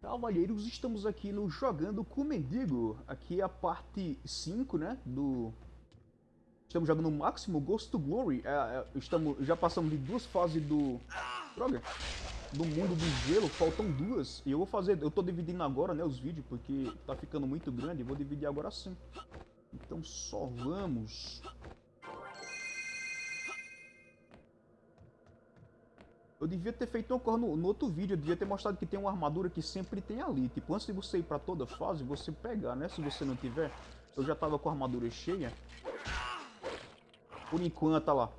Cavalheiros, estamos aqui no Jogando com Mendigo. Aqui é a parte 5, né, do... Estamos jogando no máximo Ghost to Glory. É, é, estamos, já passamos de duas fases do... Droga! Do mundo do gelo, faltam duas. E eu vou fazer... Eu tô dividindo agora, né, os vídeos, porque tá ficando muito grande. Vou dividir agora sim. Então só vamos... Eu devia ter feito uma coisa no, no, outro vídeo, eu devia ter mostrado que tem uma armadura que sempre tem ali. Tipo, antes de você ir pra toda fase, você pegar, né? Se você não tiver. Eu já tava com a armadura cheia. Por enquanto, olha lá.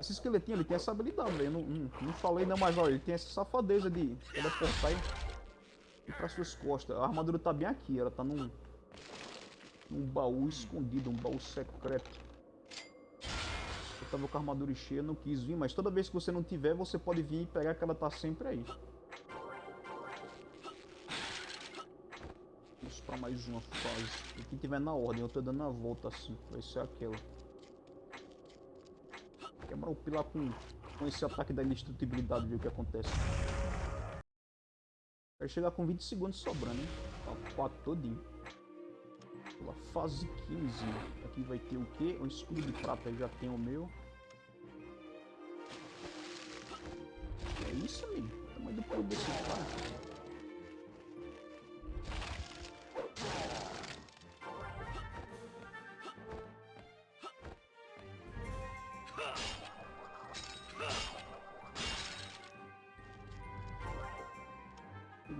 Esse esqueletinho, ele tem essa habilidade, velho. Não, não, não, falei não, mas olha, ele tem essa safadeza de teleportar e ir pra suas costas. A armadura tá bem aqui, ela tá num, num baú escondido, um baú secreto tava com a armadura cheia, não quis vir, mas toda vez que você não tiver, você pode vir e pegar que ela tá sempre aí. Vamos pra mais uma fase. E quem tiver na ordem, eu tô dando a volta assim, vai ser aquela. Quebrar o pilar com, com esse ataque da indestrutibilidade, ver o que acontece. Vai chegar com 20 segundos sobrando, hein? Tá 4 todinho. Pela fase 15. Aqui vai ter o quê? Um escudo de prata, já tem o meu. É isso, amigo. O tamanho do pulo desse cara.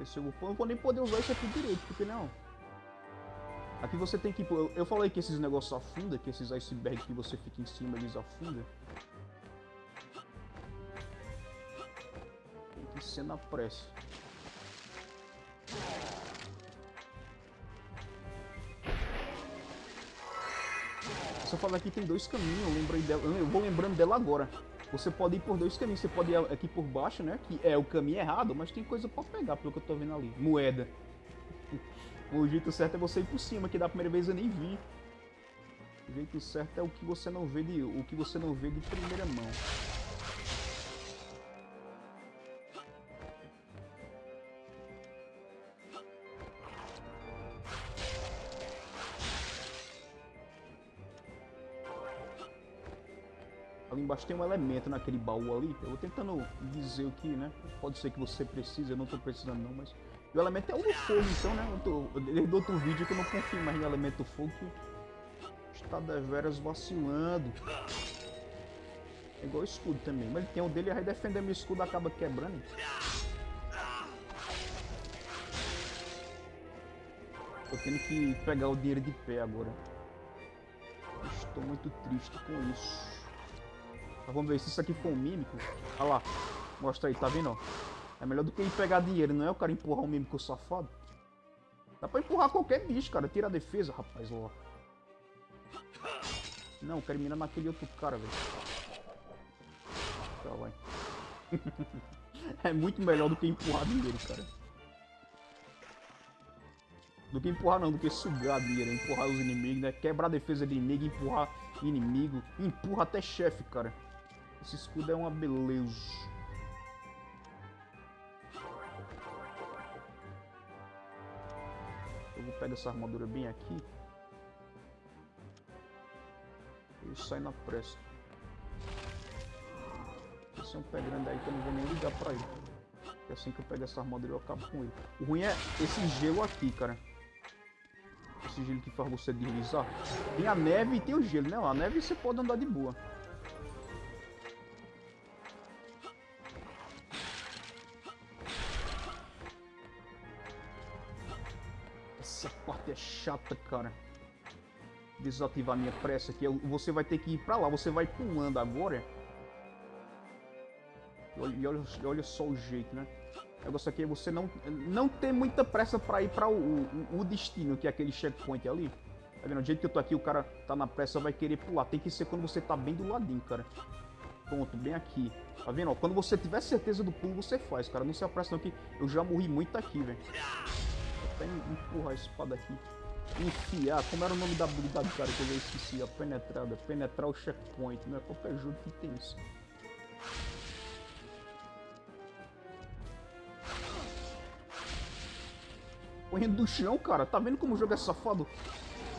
se eu vou, eu vou nem poder usar isso aqui direito, porque não. Aqui você tem que... Eu, eu falei que esses negócios afundam, que esses icebergs que você fica em cima, eles afundam. Tem que ser na pressa. Essa fala aqui tem dois caminhos, eu lembrei dela, eu vou lembrando dela agora. Você pode ir por dois caminhos, você pode ir aqui por baixo, né, que é o caminho errado, mas tem coisa pra pegar, pelo que eu tô vendo ali. Moeda. O jeito certo é você ir por cima, que da primeira vez eu nem vi. O jeito certo é o que você não vê de, o que você não vê de primeira mão. Ali embaixo tem um elemento naquele baú ali. Eu vou tentando dizer o que, né? Pode ser que você precise, eu não tô precisando não, mas... O elemento é o fogo, então, né? desde outro vídeo que eu não confio mais no elemento fogo que está deveras vacilando. É igual o escudo também. Mas ele tem o dele, aí defender meu escudo acaba quebrando. Tô tendo que pegar o dinheiro de pé agora. Estou muito triste com isso. Mas vamos ver se isso aqui for um mímico. Olha lá. Mostra aí, tá vendo? É melhor do que ir pegar dinheiro, não é o cara empurrar um mímico safado. Dá pra empurrar qualquer bicho, cara. Tira a defesa, rapaz, ó. Não, quero mirar naquele outro cara, velho. Tá, vai. é muito melhor do que empurrar dinheiro, cara. Do que empurrar não, do que sugar dinheiro, empurrar os inimigos, né? Quebrar a defesa de inimigo, empurrar inimigo. Empurra até chefe, cara. Esse escudo é uma beleza. Vou pegar essa armadura bem aqui. E sai na pressa. Esse é um pé grande aí que eu não vou nem ligar pra ele. Porque assim que eu pego essa armadura eu acabo com ele. O ruim é esse gelo aqui, cara. Esse gelo que faz você deslizar. Tem a neve e tem o gelo, né? A neve você pode andar de boa. É chata, cara. Desativar minha pressa aqui. Você vai ter que ir pra lá. Você vai pulando agora. Olha, olha, olha só o jeito, né? O negócio aqui é você não, não ter muita pressa pra ir pra o, o, o destino, que é aquele checkpoint ali. Tá vendo? Do jeito que eu tô aqui, o cara tá na pressa, vai querer pular. Tem que ser quando você tá bem do ladinho, cara. Pronto, bem aqui. Tá vendo? Quando você tiver certeza do pulo, você faz, cara. Não se apressa não, que eu já morri muito aqui, velho até empurrar a espada aqui. Enfiar, como era o nome da habilidade, cara, que eu esqueci, a penetrada, penetrar o checkpoint, não é qualquer jogo que tem isso. Põe do chão, cara. Tá vendo como o jogo é safado?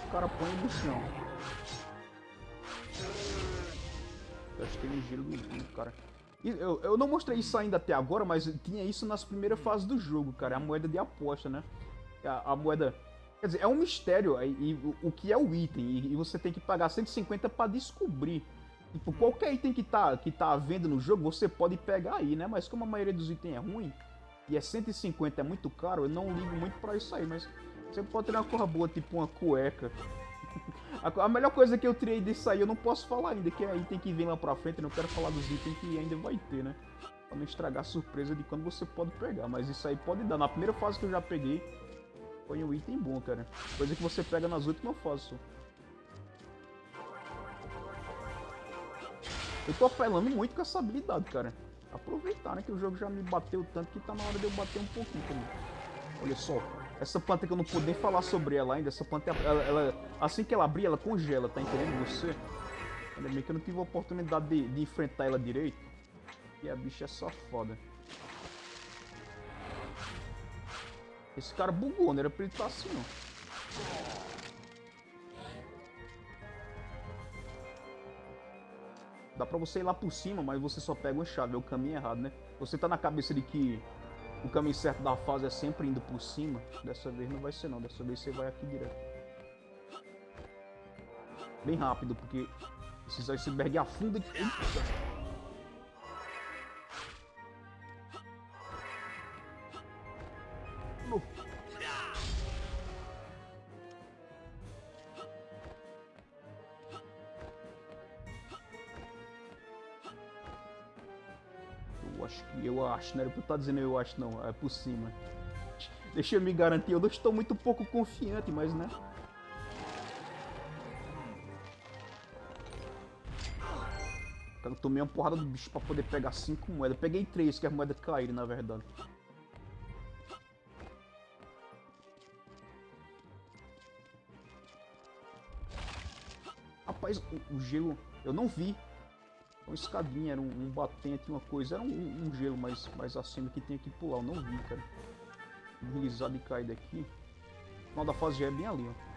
O cara põe do chão. Acho que tem um gelo no cara. Eu, eu não mostrei isso ainda até agora, mas tinha isso nas primeiras fases do jogo, cara. A moeda de aposta, né? A, a moeda... Quer dizer, é um mistério e, e o, que é o item. E, e, você tem que pagar 150 para descobrir. Tipo, qualquer item que tá, que tá à venda no jogo, você pode pegar aí, né? Mas como a maioria dos itens é ruim, e é 150, é muito caro, eu não ligo muito pra isso aí, mas você pode ter uma cor boa, tipo uma cueca. a melhor coisa que eu tirei disso aí eu não posso falar ainda, que é item que vem lá pra frente, eu não quero falar dos itens que ainda vai ter, né? Pra não estragar a surpresa de quando você pode pegar, mas isso aí pode dar. Na primeira fase que eu já peguei, foi um item bom, cara. Coisa que você pega nas últimas fases. Eu tô apelando muito com essa habilidade, cara aproveitar, né? Que o jogo já me bateu tanto que tá na hora de eu bater um pouquinho também. Olha só, essa planta que eu não pude nem falar sobre ela ainda, essa planta, ela, ela, assim que ela abrir, ela congela, tá entendendo você? Ainda bem que eu não tive a oportunidade de, de enfrentar ela direito. E a bicha é só foda. Esse cara bugou, não era pra ele estar assim, não. Dá pra você ir lá por cima, mas você só pega uma chave, é o caminho errado, né? Você tá na cabeça de que o caminho certo da fase é sempre indo por cima. Dessa vez não vai ser não, dessa vez você vai aqui direto. Bem rápido, porque esses iceberg afunda... Eita! Acho que eu acho, não era pra eu estar dizendo eu acho não, é por cima. Deixa eu me garantir, eu não estou muito pouco confiante, mas né. Eu tomei uma porrada do bicho pra poder pegar 5 moedas. Peguei 3, que as moedas caíram, na verdade. Rapaz, o, o gelo... Eu não vi uma escadinha, era um, um batente, uma coisa. Era um, um, gelo mais, mais acima que tinha que pular. Eu não vi, cara. Deslizar e cair daqui. O final da fase já é bem ali, ó.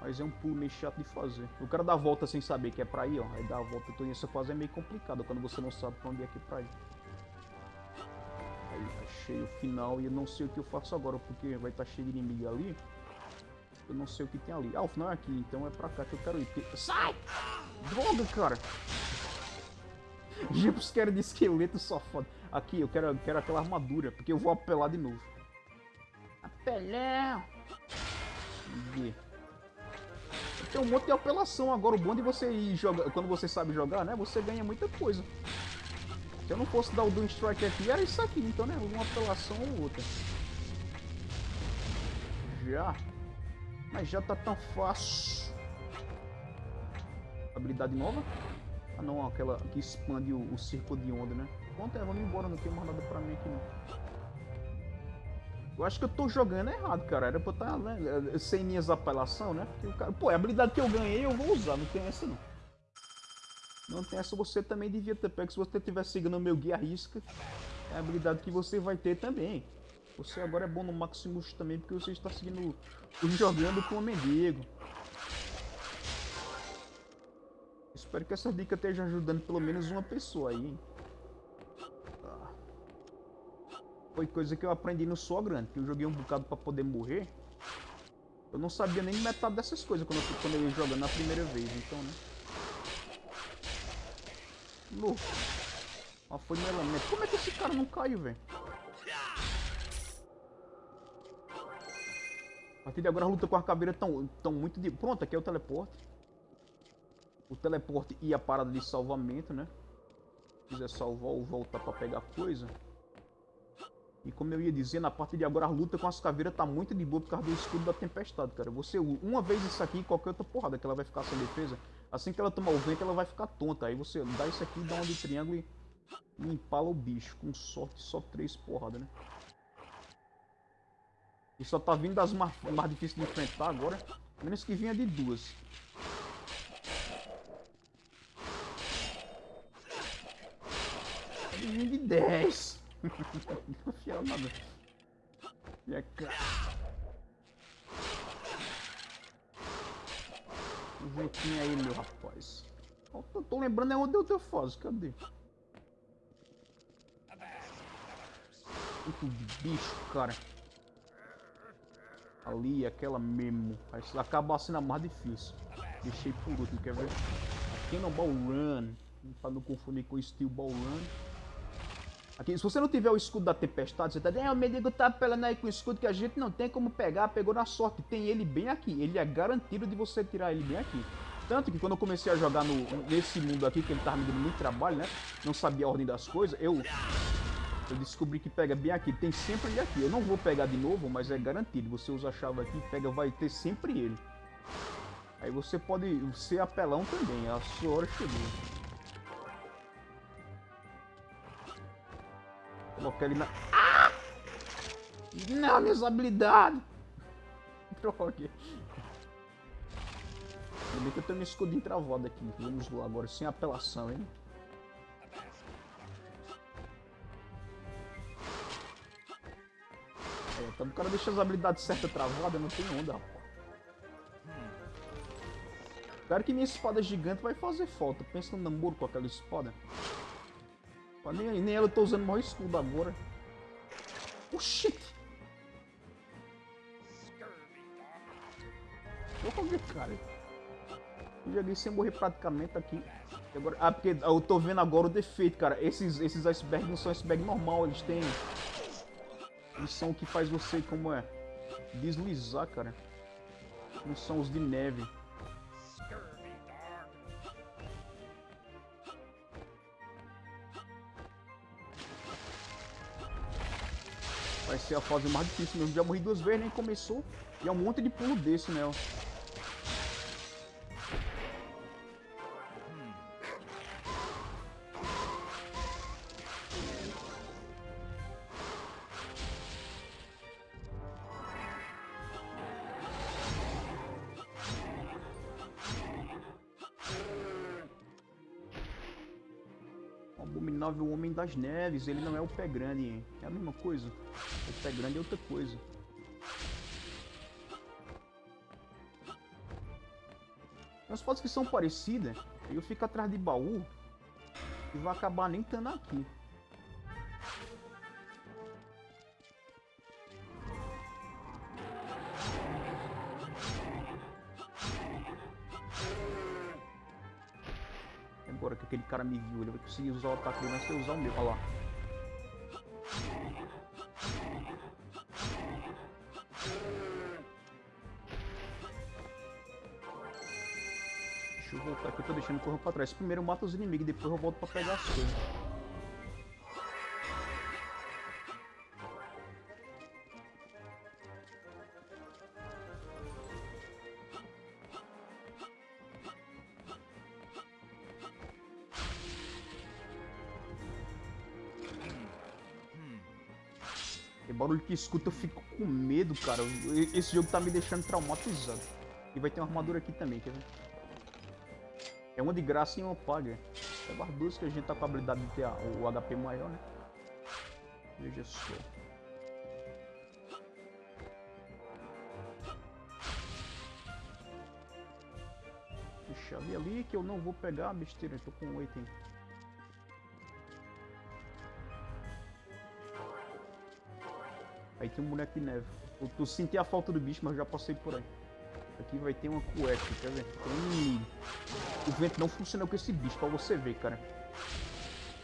Mas é um pulo meio chato de fazer. O cara dá a volta sem saber que é pra ir, ó. Aí dá a volta toda. Essa fase é meio complicada quando você não sabe pra onde é que é pra ir. Aí achei o final e eu não sei o que eu faço agora, porque vai estar tá cheio de inimigo ali. Eu não sei o que tem ali. Ah, o final é aqui, então é pra cá que eu quero ir. Sai! Droga, cara! Jumpscare de esqueleto só foda. Aqui, eu quero, quero aquela armadura, porque eu vou apelar de novo. Apelão! Tem um monte de apelação agora. O bom de você ir jogar, quando você sabe jogar, né? Você ganha muita coisa. Se eu não fosse dar o Doom Strike aqui, era isso aqui. Então, né? Uma apelação ou outra. Já. Mas já tá tão fácil. Habilidade nova? Ah não, aquela que expande o, o círculo de onda, né? Pronto, é, vamos embora, não tem mais nada pra mim aqui não. Eu acho que eu tô jogando errado, cara. Era pra estar tá, né, sem minhas apelação, né? Porque cara, pô, a habilidade que eu ganhei eu vou usar, não tem essa não. Não tem essa, você também devia ter pego. Se você estiver seguindo o meu guia risca, é a habilidade que você vai ter também. Você agora é bom no Maximus também, porque você está seguindo jogando com o mendigo. Espero que essa dica esteja ajudando pelo menos uma pessoa aí? Tá. Foi coisa que eu aprendi no Só Grande, que eu joguei um bocado pra poder morrer. Eu não sabia nem metade dessas coisas quando eu, quando eu ia jogando na primeira vez, então, né? Louco. Ó, foi no elemento. Como é que esse cara não caiu, velho? A partir de agora a luta com a caveira tão, tão muito de... Pronto, aqui é o teleporte o teleporte e a parada de salvamento, né? Se quiser salvar ou voltar pra pegar coisa. E como eu ia dizer, na parte de agora a luta com as caveiras tá muito de boa por causa do escudo da tempestade, cara. Você uma vez isso aqui qualquer outra porrada que ela vai ficar sem defesa. Assim que ela tomar o vento, ela vai ficar tonta. Aí você dá isso aqui, dá uma de triângulo e, e empala o bicho. Com sorte, só três porradas, né? E só tá vindo das mais, mais difíceis de enfrentar agora. Menos que vinha de duas. Vinha de dez. Não afiaram nada. E é cara. Jeitinho aí, meu rapaz. Eu tô, tô lembrando é onde eu teu fóssil, cadê? Muito bicho, cara. Ali, aquela mesmo. Acaba sendo a mais difícil. Deixei por último, quer ver? Aqui no Ball Run. Pra não confundir com Steel Ball Run. Aqui, se você não tiver o escudo da tempestade, você tá dizendo, é, o mendigo tá apelando aí com o escudo que a gente não tem como pegar, pegou na sorte. Tem ele bem aqui, ele é garantido de você tirar ele bem aqui. Tanto que quando eu comecei a jogar no, nesse mundo aqui, que ele tava me dando muito trabalho, né? Não sabia a ordem das coisas, eu, eu descobri que pega bem aqui. Tem sempre ele aqui. Eu não vou pegar de novo, mas é garantido. Você usa a chave aqui, pega, vai ter sempre ele. Aí você pode ser apelão também, a sua hora chegou. Colocar ele na... Ah! Não, minhas habilidades! Droga. Ainda bem que eu tenho meu escudinho travado aqui. Vamos lá agora, sem apelação, hein? Então o cara deixa as habilidades certas travadas, não tem onda, rapaz. Claro que minha espada gigante vai fazer falta. Pensa no namoro com aquela espada. Nem, nem ela eu tô usando o maior escudo agora. Oxi! Olha, cara. Eu joguei sem morrer praticamente aqui. Agora, ah, porque eu tô vendo agora o defeito, cara. Esses, esses icebergs não são iceberg normal, eles têm... Eles são o que faz você, como é? Deslizar, cara. Não são os de neve. Vai ser a fase mais difícil mesmo. Já morri duas vezes, nem começou. E é um monte de pulo desse. Né, Homem das Neves, ele não é o pé grande, é a mesma coisa. O pé grande é outra coisa. Umas fotos que são parecidas, eu fico atrás de baú e vai acabar nem estando aqui. Agora que aquele cara me viu, conseguir usar o ataque dele, mas eu usar o meu. Olha lá. Deixa eu voltar aqui, eu tô deixando correr pra trás. Primeiro eu mato os inimigos, depois eu volto pra pegar as coisas. Que escuta eu fico com medo, cara. Esse jogo tá me deixando traumatizado. E vai ter uma armadura aqui também, quer ver? É uma de graça e uma paga. É as duas que a gente tá com a habilidade de ter o HP maior, né? Veja só. Deixa ali ali que eu não vou pegar besteira, eu tô com 8 hein. Aí tem um boneco de neve. Eu, eu senti a falta do bicho, mas já passei por aí. Aqui vai ter uma cueca, quer ver? Tem. O vento não funciona com esse bicho, pra você ver, cara.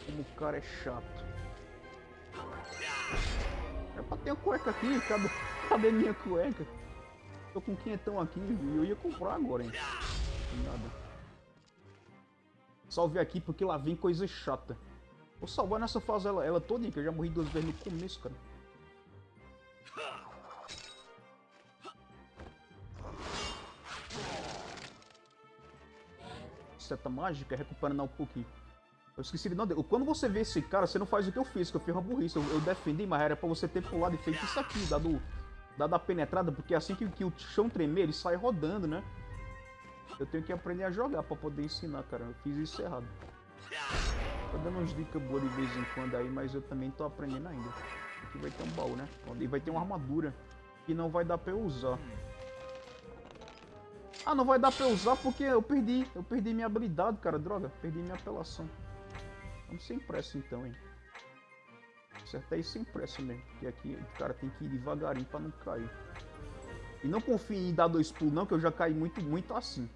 Como o cara é chato. É pra ter uma cueca aqui, cadê, cadê minha cueca? Tô com quinhentão aqui e eu ia comprar agora, hein? Nada. Salve aqui porque lá vem coisa chata. Vou salvar nessa fase ela, ela toda, que eu já morri duas vezes no começo, cara. Seta mágica, recuperando um pouquinho. Eu esqueci de não... Quando você vê esse cara, você não faz o que eu fiz, que eu fiz uma burrice. Eu, eu defendi, mas era pra você ter pulado e feito isso aqui, dado, dado a penetrada, porque assim que, que o chão tremer, ele sai rodando, né? Eu tenho que aprender a jogar pra poder ensinar, cara. Eu fiz isso errado. Tô dando umas dicas boas de vez em quando aí, mas eu também tô aprendendo ainda. Aqui vai ter um baú, né? E vai ter uma armadura que não vai dar pra eu usar. Ah, não vai dar pra usar porque eu perdi. Eu perdi minha habilidade, cara. Droga, perdi minha apelação. Vamos sem pressa então, hein. Certo é isso sem pressa mesmo. Porque aqui o cara tem que ir devagarinho pra não cair. E não confie em dar dois pulos não, que eu já caí muito, muito assim.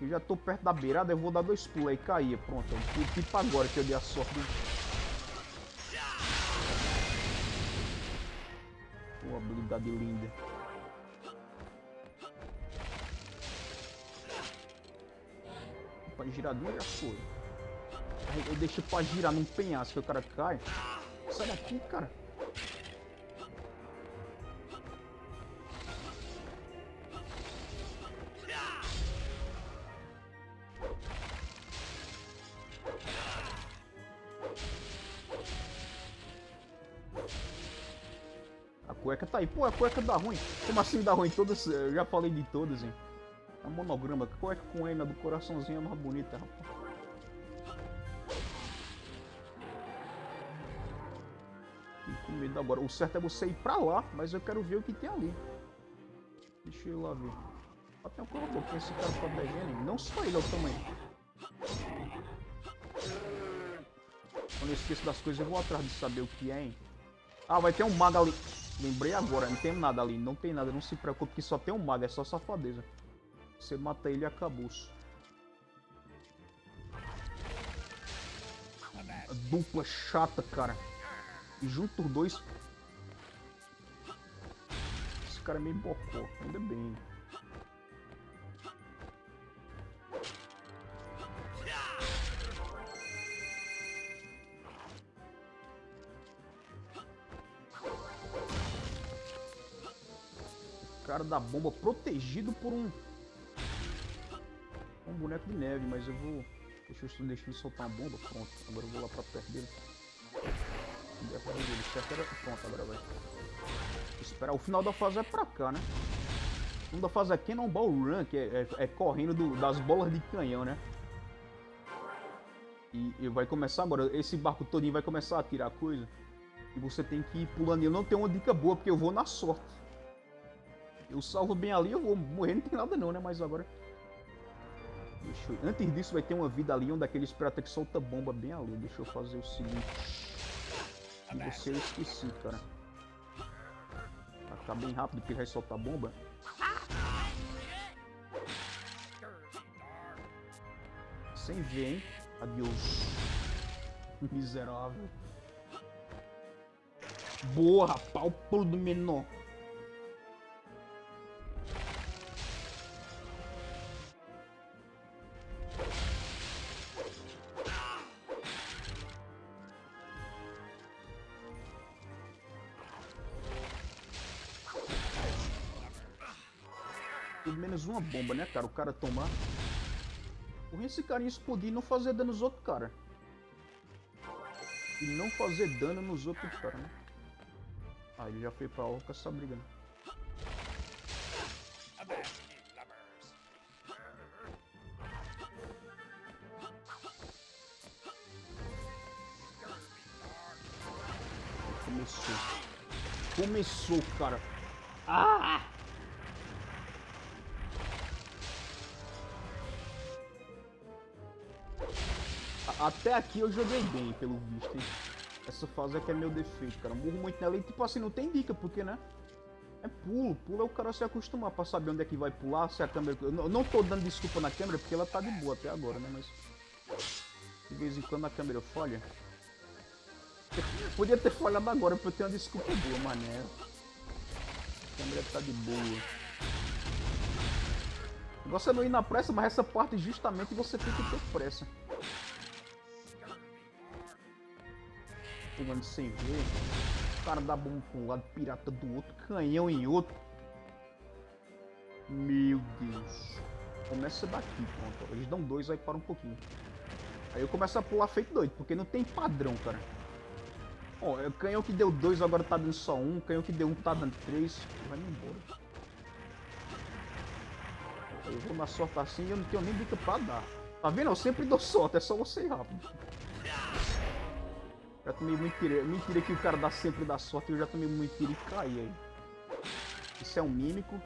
Eu já tô perto da beirada, eu vou dar dois pulos aí, caía. Pronto, tipo agora que eu dei a sorte. Pô, habilidade linda. Pra giradinha já foi. Aí eu deixo pra girar num penhasco que o cara cai. Sai daqui, cara. A cueca tá aí. Pô, a cueca dá ruim. Como assim dá ruim? Todas, eu já falei de todas, hein. Monograma. Cueca com M do coraçãozinho é mais bonita, rapaz. com medo agora. O certo é você ir pra lá, mas eu quero ver o que tem ali. Deixa eu ir lá ver. Até um corredor, que esse cara protegendo. Não só ele, é o tamanho. Quando eu esqueço das coisas, eu vou atrás de saber o que é, hein? Ah, vai ter um mago ali. Lembrei agora, não tem nada ali. Não tem nada, não se preocupe que só tem um mago, é só safadeza. Você mata ele e acabou. A dupla chata, cara. E junto os dois... Esse cara é meio bocó, ainda bem. Cara da bomba protegido por um... Um boneco de neve, mas eu vou... Deixa eu deixar ele soltar uma bomba, pronto. Agora eu vou lá pra perto dele. Pronto, agora vai. Esperar. O final da fase é pra cá, né? O final da fase é um ball run, que é, é, é correndo do, das bolas de canhão, né? E, e, vai começar agora. Esse barco todinho vai começar a tirar coisa. E você tem que ir pulando. Eu não tenho uma dica boa, porque eu vou na sorte. Eu salvo bem ali, eu vou morrer, não tem nada não, né? Mas agora... Eu... Antes disso vai ter uma vida ali, onde aquele espera que solta bomba bem ali. Deixa eu fazer o seguinte... Você eu esqueci, cara. Vai ficar bem rápido porque vai soltar bomba. Sem ver, hein? Adeus. Miserável. Boa. O pulo do menor. Bomba, né, cara? O cara tomar. Por esse carinha explodir e não fazer dano nos outros, cara. E não fazer dano nos outros, cara, né? Ah, ele já foi pra orca essa briga, né? Começou. Começou, cara. Ah! Até aqui eu joguei bem, pelo visto, hein? Essa fase aqui é meu defeito, cara. Morro muito nela e, tipo assim, não tem dica, porque, né? É pulo. Pulo é o cara se acostumar pra saber onde é que vai pular, se a câmera... Eu não tô dando desculpa na câmera, porque ela tá de boa até agora, né? Mas... De vez em quando a câmera falha. Podia ter falhado agora, porque eu tenho uma desculpa boa, mané. A câmera tá de boa. É não ir na pressa, mas essa parte justamente você tem que ter pressa. Pulando sem ver. O cara dá bomba pra um lado, pirata do outro, canhão em outro. Meu Deus. Começa daqui, pronto. Eles dão dois, aí para um pouquinho. Aí eu começo a pular feito doido, porque não tem padrão, cara. Ó, o canhão que deu dois agora tá dando só um. canhão que deu um tá dando três. Vai embora. Eu vou na sorte assim e eu não tenho nem dica pra dar. Tá vendo? Eu sempre dou sorte, é só você rápido. Já tomei muito tiro. Mentira que o cara dá sempre da sorte, eu já tomei muito tiro e caí aí. Isso é um mímico.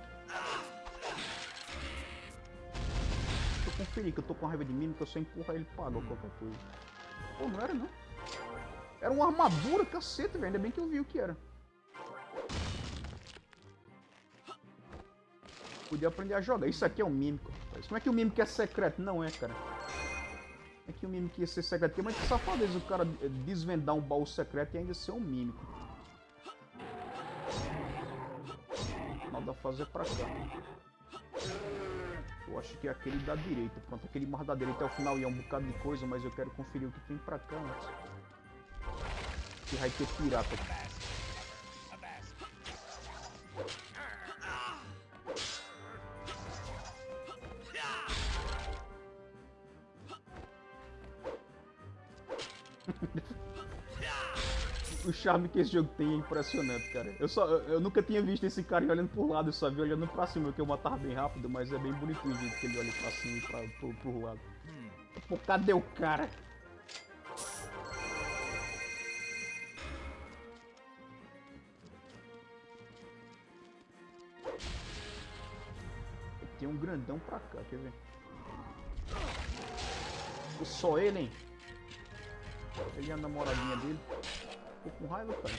conferir que eu tô com raiva de que eu só empurrar ele paga ou qualquer coisa. Pô, não era não. Era uma armadura, caceta, velho. Ainda bem que eu vi o que era. Podia aprender a jogar. Isso aqui é um mímico. Como é que o mímico é secreto? Não é, cara. É que o mímico ia ser secreto. Mas que safadeza o cara desvendar um baú secreto e ainda ser um mímico. Nada a fazer pra cá. Eu acho que é aquele da direita. Pronto, aquele mais da direita é o final e é um bocado de coisa, mas eu quero conferir o que tem pra cá antes. Que vai ter pirata aqui. Charme que esse jogo tem é impressionante, cara. Eu, só, eu nunca tinha visto esse cara olhando pro lado, eu só vi olhando pra cima, que eu matava bem rápido, mas é bem bonitinho o jeito que ele olha pra cima e pra, pro, pro lado. Pô, cadê o cara? Tem um grandão pra cá, quer ver? Só ele, hein? Ele é a namoradinha dele. Com raiva, cara.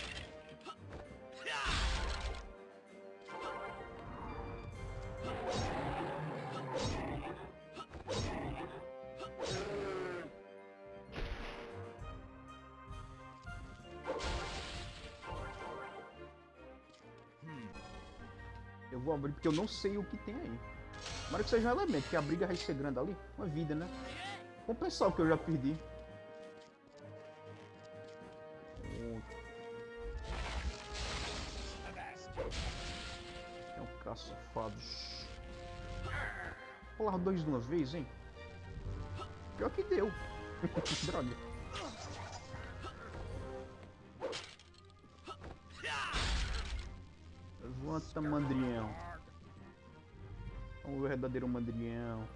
Eu vou abrir porque eu não sei o que tem aí. Tomara que seja um elemento, porque a briga vai ser grande ali. Uma vida, né? Vamos pensar o que eu já perdi. Vez, hein? Pior que deu. Droga. Levanta, mandrião. O verdadeiro mandrião.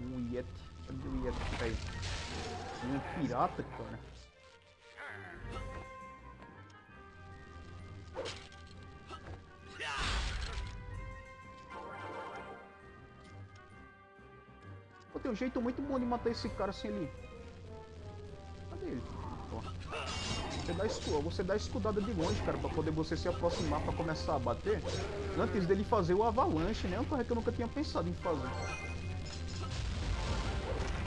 Um Yeti. Cadê o Yeti? Um pirata, cara. Jeito muito bom de matar esse cara assim ali. Cadê ele? Ó. Você dá, escu você dá escudada de longe, cara, pra poder você se aproximar pra começar a bater. Antes dele fazer o avalanche, né? É uma coisa que eu nunca tinha pensado em fazer.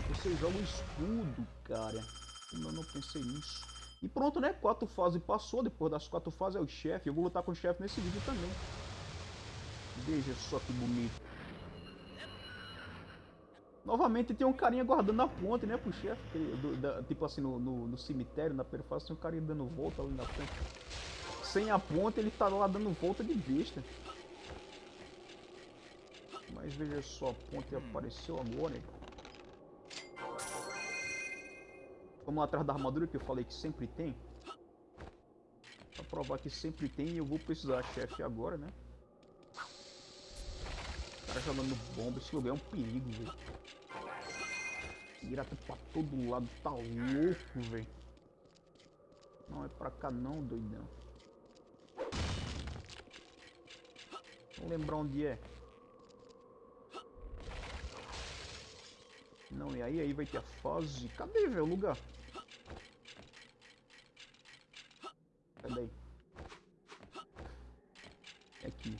Você joga o escudo, cara. Eu não pensei nisso. E pronto, né? Quatro fases passou. Depois das quatro fases é o chefe. Eu vou lutar com o chefe nesse vídeo também. Veja só que bonito. Novamente tem um carinha guardando a ponte, né, pro chefe. Tipo assim, no, no, no, cemitério, na fase, tem um carinha dando volta ali na ponte. Sem a ponte, ele tá lá dando volta de besta. Mas veja só, a ponte apareceu agora. Vamos lá atrás da armadura que eu falei que sempre tem. Pra provar que sempre tem e eu vou precisar, chefe, agora, né? O cara jogando bomba, esse lugar é um perigo, velho. Pirata pra todo lado, tá louco, velho. Não é pra cá não, doidão. Vou lembrar onde é. Não, e aí, aí vai ter a fase. Cadê, velho, o lugar? Cadê aí? É aqui.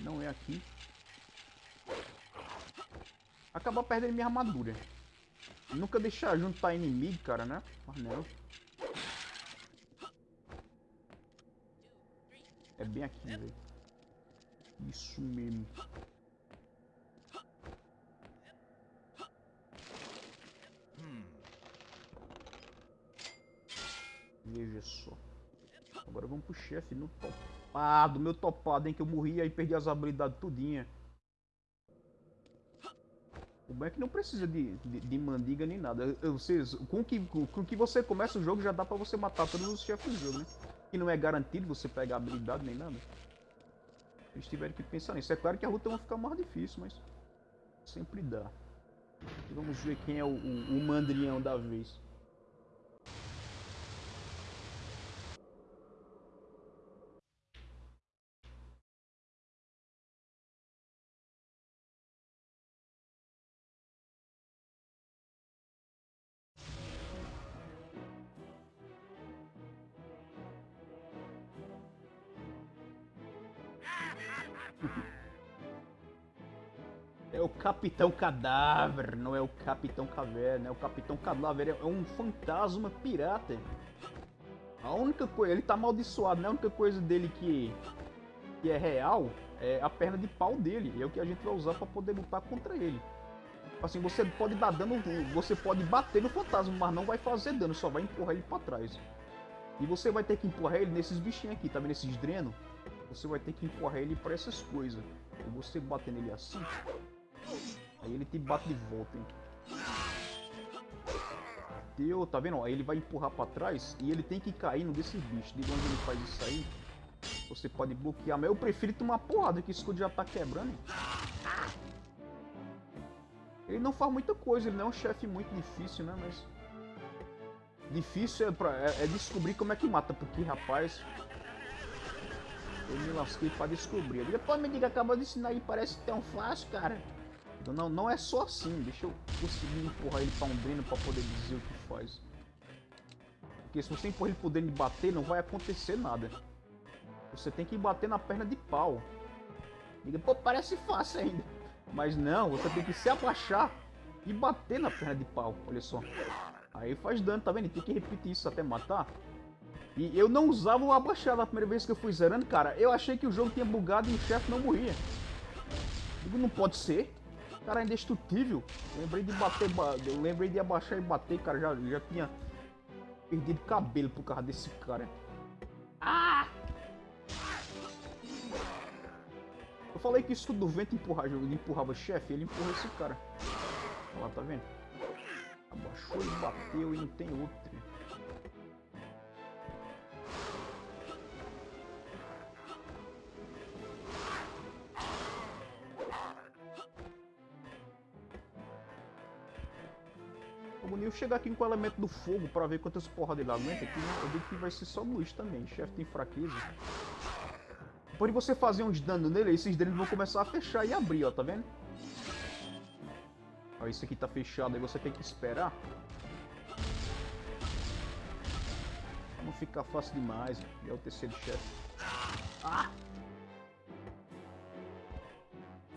Não é aqui. Acabar perdendo minha armadura. Nunca deixar juntar inimigo, cara, né? Não. É bem aqui, velho. Isso mesmo. Veja só. Agora vamos pro chefe no topado. Meu topado, hein? Que eu morri aí perdi as habilidades tudinha. É que não precisa de, de, de mandiga nem nada. Vocês, com que, com que você começa o jogo já dá pra você matar todos os chefes do jogo, né? Que não é garantido você pegar habilidade nem nada. Eles tiveram que pensar nisso. É claro que a luta vai ficar mais difícil, mas sempre dá. Vamos ver quem é o, o, o mandrião da vez. É o Capitão Cadáver, não é o Capitão Caverna. É o Capitão Cadáver, é um fantasma pirata. A única coisa, ele tá amaldiçoado, né? A única coisa dele que, que é real é a perna de pau dele. É o que a gente vai usar para poder lutar contra ele. Assim, você pode dar dano, você pode bater no fantasma, mas não vai fazer dano, só vai empurrar ele para trás. E você vai ter que empurrar ele nesses bichinhos aqui, tá vendo esses drenos? Você vai ter que empurrar ele para essas coisas. E você bater nele assim, Aí ele te bate de volta, hein? Deu, tá vendo? Aí ele vai empurrar pra trás e ele tem que cair no desses bichos. De onde ele faz isso aí, você pode bloquear. Mas eu prefiro tomar porrada, que o escudo já tá quebrando. Ele não faz muita coisa, ele não é um chefe muito difícil, né? Mas... Difícil é, pra, é, é descobrir como é que mata, porque, rapaz... Eu me lasquei pra descobrir. Depois me diga, acabou de ensinar aí, parece tão fácil, cara. Então não, não é só assim. Deixa eu conseguir empurrar ele pra um dreno pra poder dizer o que faz. Porque se você empurrar ele pro dreno e bater, não vai acontecer nada. Você tem que bater na perna de pau. Diga, pô, parece fácil ainda. Mas não, você tem que se abaixar e bater na perna de pau. Olha só. Aí faz dano, tá vendo? Tem que repetir isso até matar. E eu não usava o abaixado a primeira vez que eu fui zerando, cara. Eu achei que o jogo tinha bugado e o chefe não morria. Digo, não pode ser. Cara, é indestrutível. Lembrei de bater, eu lembrei de abaixar e bater, cara. Já, já tinha perdido cabelo por causa desse cara. Ah! Eu falei que isso do vento empurrava, empurrava chefe, ele empurra esse cara. Olha lá, tá vendo? Abaixou e bateu e não tem outro. Eu chegar aqui com o elemento do fogo pra ver quantas porra ele aguenta aqui, né? eu digo que vai ser só luz também. Chefe tem fraqueza. Por você fazer uns danos nele, esses danos vão começar a fechar e abrir, ó, tá vendo? Ó, isso aqui tá fechado, aí você tem que esperar. Não ficar fácil demais, é o terceiro chefe. Ah!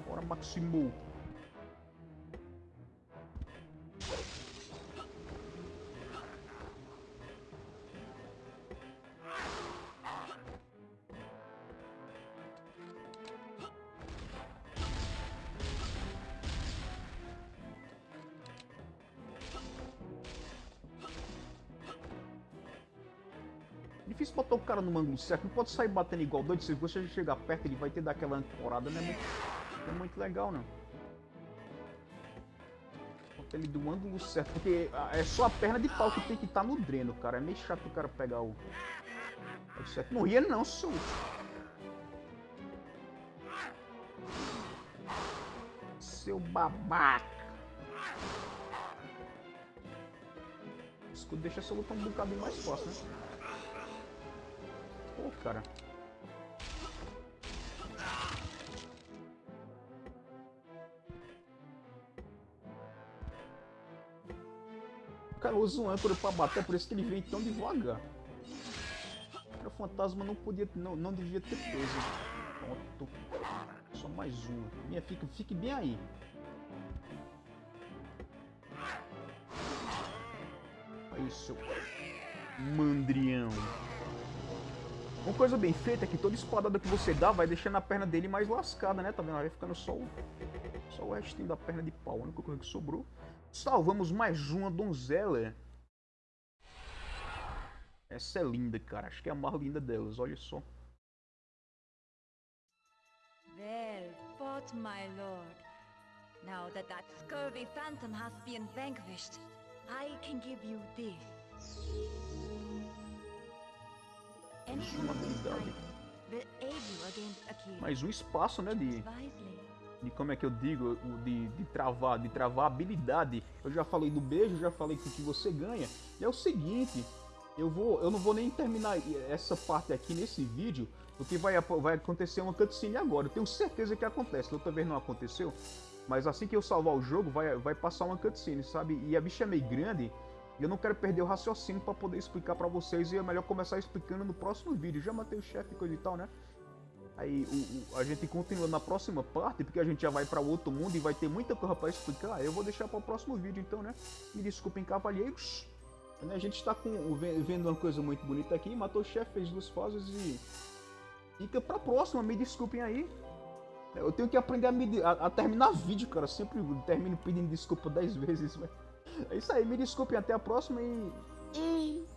Bora, Maximou. Botar o cara no ângulo certo, não pode sair batendo igual doido, se você chegar perto ele vai ter daquela ancorada, não é muito, é muito legal não. Bota ele do ângulo certo, porque é só a perna de pau que tem que estar tá no dreno, cara, é meio chato o cara pegar o... o certo. Não ria não, seu... Seu babaca. Escudo deixa essa luta um bocadinho mais fácil, né? Pô, cara. O cara usa um âncora pra bater, por isso que ele vem tão devagar. O fantasma não podia, não, não devia ter peso. Pronto. Só mais um. Minha, fique, fique bem aí. Aí, seu mandrião. Uma coisa bem feita é que toda espadada que você dá vai deixando a perna dele mais lascada, né? Tá vendo? Vai ficando só o, só o restinho da perna de pau. A única coisa que sobrou. Salvamos mais uma donzela. Essa é linda, cara. Acho que é a mais linda delas. Olha só. Well fought, my lord. Now that that scurvy phantom has been vanquished, I can give you this uma habilidade. Mais um espaço, né, de, de como é que eu digo, de, de travar, de travar habilidade. Eu já falei do beijo, já falei que o que você ganha. E é o seguinte, eu vou, eu não vou nem terminar essa parte aqui nesse vídeo, porque vai, vai acontecer uma cutscene agora. Eu tenho certeza que acontece, outra vez não aconteceu. Mas assim que eu salvar o jogo, vai, vai passar uma cutscene, sabe? E a bicha é meio grande, eu não quero perder o raciocínio para poder explicar para vocês e é melhor começar explicando no próximo vídeo. Já matei o chefe e coisa e tal, né? Aí o, o, a gente continua na próxima parte, porque a gente já vai para outro mundo e vai ter muita coisa para explicar. Eu vou deixar para o próximo vídeo então, né? Me desculpem, cavalheiros. A gente está vendo uma coisa muito bonita aqui, matou o chefe, fez duas fases e fica para próxima, me desculpem aí. Eu tenho que aprender a, me, a, a terminar vídeo, cara. Sempre termino pedindo desculpa 10 vezes, mas... É isso aí, me desculpem, até a próxima e... e...